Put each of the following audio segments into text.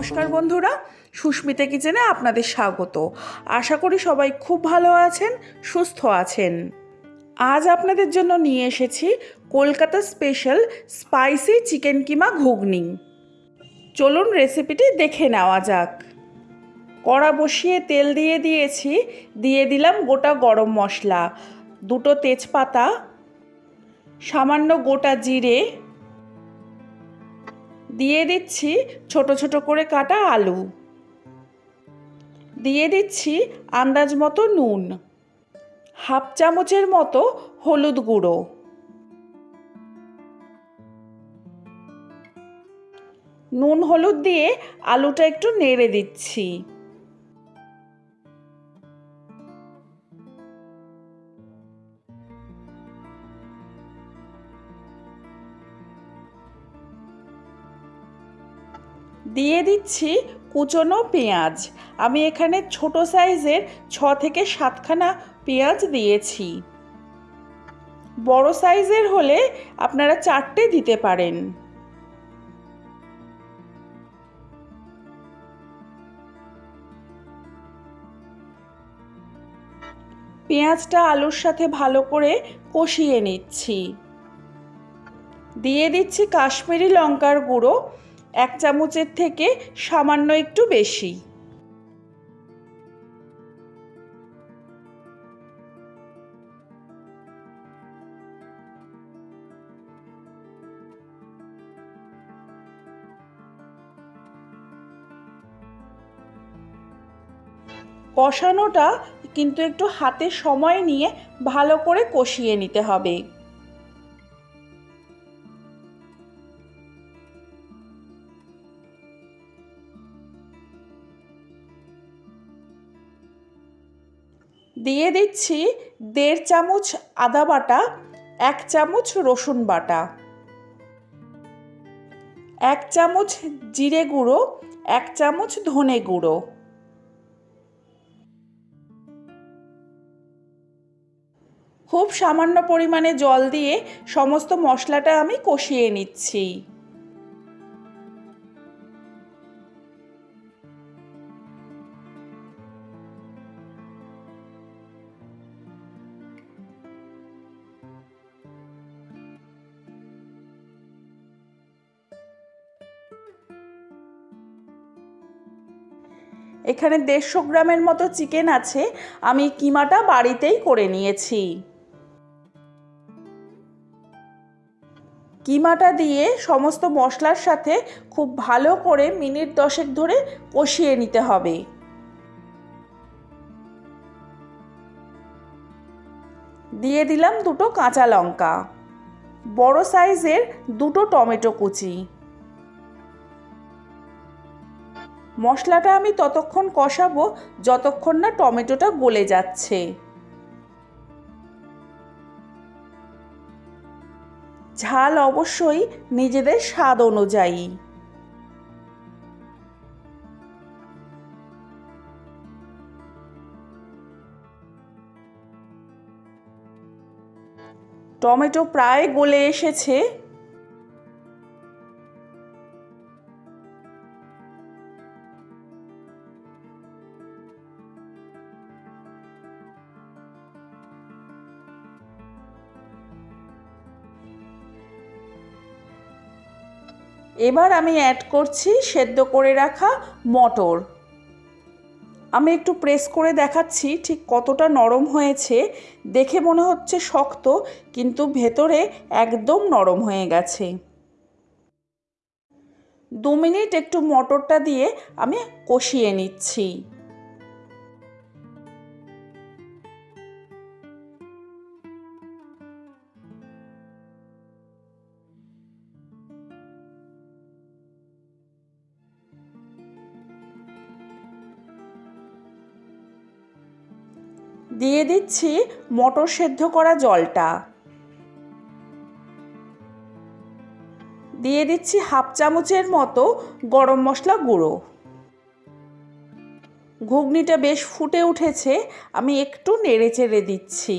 নমস্কার বন্ধুরা, সুস্মিতা কিচেনে আপনাদের স্বাগত। আশা করি সবাই খুব ভালো আছেন, সুস্থ আছেন। আজ আপনাদের জন্য নিয়ে এসেছি Kolkata special spicy chicken keema ghugni. চলুন রেসিপিটি দেখে নেওয়া যাক। কড়া বসিয়ে তেল দিয়ে দিয়েছি, দিয়ে দিলাম গোটা গরম মশলা, দুটো তেজপাতা, সামান্য গোটা জিরে দিয়ে দিচ্ছি ছোট ছোট করে কাটা আলু। দিয়ে দিচ্ছি আন্দাজ মতো নুন, হাফ চামচের মতো হলুদ গুঁড়ো। নুন হলুদ দিয়ে আলুটা একটু নেড়ে দিচ্ছি। দিয়ে দিচ্ছি কুচনো পেঁয়াজ। আমি এখানে ছোট সাইজের ছ থেকে সাতখানা পেঁয়াজ দিয়েছি। বড় সাইজের হলে আপনারা চারটে দিতে পারেন। পেঁয়াজটা আলুর সাথে ভালো করে কষিয়ে নিচ্ছি। দিয়ে দিচ্ছি কাশ্মীরি লঙ্কার গুঁড়ো। এক চামচের থেকে সামান্য একটু বেশি। কষানোটা কিন্তু একটু হাতে সময় নিয়ে ভালো করে কষিয়ে নিতে হবে। দিয়ে দিচ্ছি দেড় চামচ আদা বাটা, এক চামচ রসুন বাটা, এক চামচ জিরে গুঁড়ো, এক চামচ ধনে গুঁড়ো। খুব সামান্য পরিমাণে জল দিয়ে সমস্ত মশলাটা আমি কষিয়ে নিচ্ছি। এখানে দেড়শো গ্রামের মতো চিকেন আছে, আমি কিমাটা বাড়িতেই করে নিয়েছি। কিমাটা দিয়ে সমস্ত মশলার সাথে খুব ভালো করে মিনিট দশেক ধরে কষিয়ে নিতে হবে। দিয়ে দিলাম দুটো কাঁচা লঙ্কা। বড় সাইজের দুটো টমেটো কুচি। মশলাটা আমি ততক্ষণ কষাবো, যতক্ষণ না টমেটোটা গলে যাচ্ছে। ঝাল অবশ্যই নিজেদের স্বাদ অনুযায়ী। টমেটো প্রায় গলে এসেছে। এবার আমি অ্যাড করছি সেদ্ধ করে রাখা মটর। আমি একটু প্রেস করে দেখাচ্ছি ঠিক কতটা নরম হয়েছে। দেখে মনে হচ্ছে শক্ত, কিন্তু ভেতরে একদম নরম হয়ে গেছে। দু মিনিট একটু মটরটা দিয়ে আমি কষিয়ে নিচ্ছি। দিয়ে দিচ্ছি মটর সেদ্ধ করা জলটা। দিয়ে দিচ্ছি হাফ চামচের মতো গরম মশলা গুঁড়ো। ঘুগনিটা বেশ ফুটে উঠেছে, আমি একটু নেড়ে চেড়ে দিচ্ছি।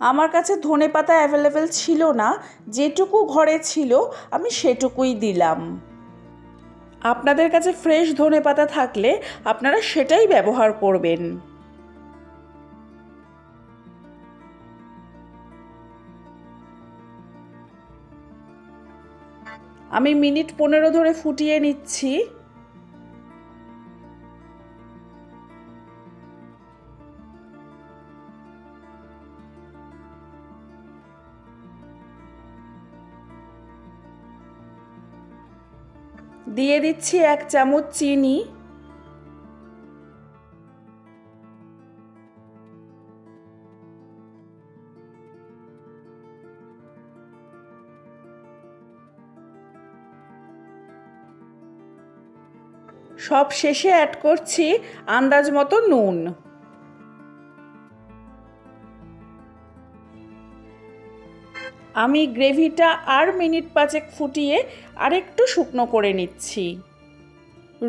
আমার কাছে ধনে পাতা অ্যাভেলেবেল ছিল না, যেটুকু ঘরে ছিল, আমি সেটুকুই দিলাম। আপনাদের কাছে ফ্রেশ ধনে পাতা থাকলে আপনারা সেটাই ব্যবহার করবেন। আমি মিনিট পনেরো ধরে ফুটিয়ে নিচ্ছি। দিয়ে দিচ্ছি এক চামচ চিনি। সব শেষে অ্যাড করছি আন্দাজ মতো নুন। আমি গ্রেভিটা আর মিনিট পাঁচেক ফুটিয়ে আরেকটু শুকনো করে নিচ্ছি।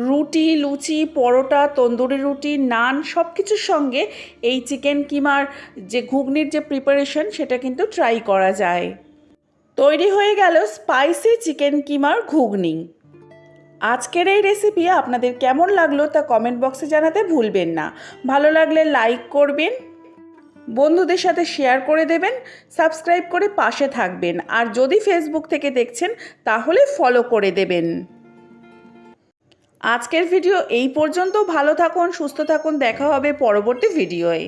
রুটি, লুচি, পরোটা, তন্দুরি রুটি, নান সব কিছুর সঙ্গে এই চিকেন কিমার যে ঘুগনির যে প্রিপারেশন সেটা কিন্তু ট্রাই করা যায়। তৈরি হয়ে গেল স্পাইসি চিকেন কিমার ঘুগনি। আজকের এই রেসিপি আপনাদের কেমন লাগল তা কমেন্ট বক্সে জানাতে ভুলবেন না। ভালো লাগলে লাইক করবেন বন্ধুদের সাথে শেয়ার করে দেবেন সাবস্ক্রাইব করে পাশে থাকবেন। আর যদি ফেসবুক থেকে দেখছেন, তাহলে ফলো করে দেবেন। আজকের ভিডিও এই পর্যন্ত। ভালো থাকুন, সুস্থ থাকুন। দেখা হবে পরবর্তী ভিডিওয়ে